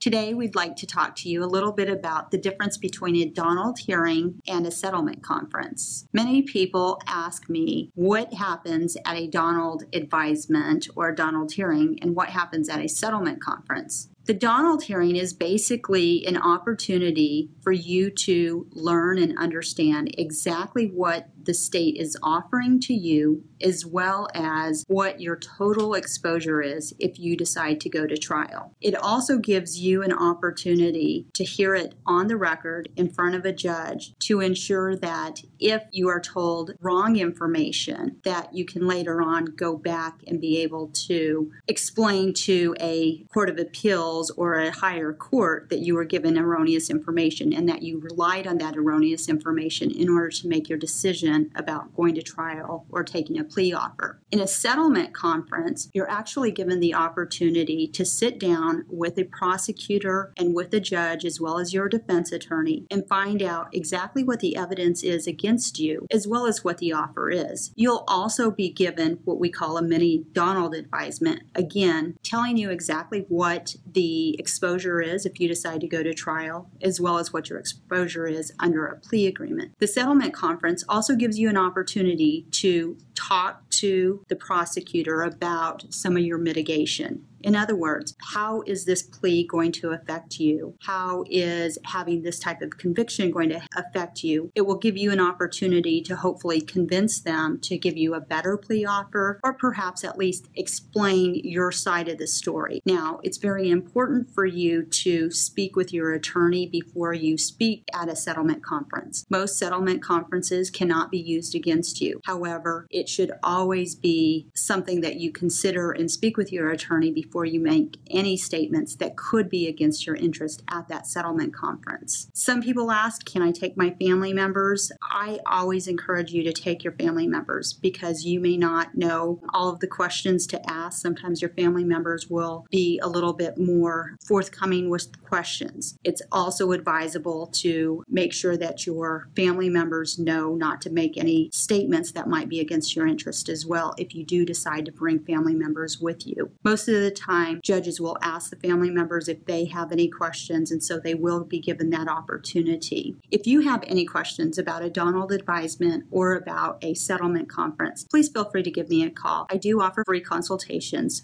Today, we'd like to talk to you a little bit about the difference between a Donald hearing and a settlement conference. Many people ask me what happens at a Donald advisement or a Donald hearing and what happens at a settlement conference. The Donald hearing is basically an opportunity for you to learn and understand exactly what the state is offering to you, as well as what your total exposure is if you decide to go to trial. It also gives you an opportunity to hear it on the record in front of a judge to ensure that if you are told wrong information, that you can later on go back and be able to explain to a court of appeals or a higher court that you were given erroneous information and that you relied on that erroneous information in order to make your decision about going to trial or taking a plea offer. In a settlement conference, you're actually given the opportunity to sit down with a prosecutor and with a judge, as well as your defense attorney, and find out exactly what the evidence is against you, as well as what the offer is. You'll also be given what we call a mini Donald advisement, again, telling you exactly what the exposure is if you decide to go to trial, as well as what your exposure is under a plea agreement. The settlement conference also gives you an opportunity to talk to the prosecutor about some of your mitigation. In other words, how is this plea going to affect you? How is having this type of conviction going to affect you? It will give you an opportunity to hopefully convince them to give you a better plea offer or perhaps at least explain your side of the story. Now, it's very important for you to speak with your attorney before you speak at a settlement conference. Most settlement conferences cannot be used against you. However, it should always be something that you consider and speak with your attorney before you make any statements that could be against your interest at that settlement conference. Some people ask, Can I take my family members? I always encourage you to take your family members because you may not know all of the questions to ask. Sometimes your family members will be a little bit more forthcoming with questions. It's also advisable to make sure that your family members know not to make any statements that might be against your interest as well if you do decide to bring family members with you. Most of the time, judges will ask the family members if they have any questions, and so they will be given that opportunity. If you have any questions about a Donald advisement or about a settlement conference, please feel free to give me a call. I do offer free consultations.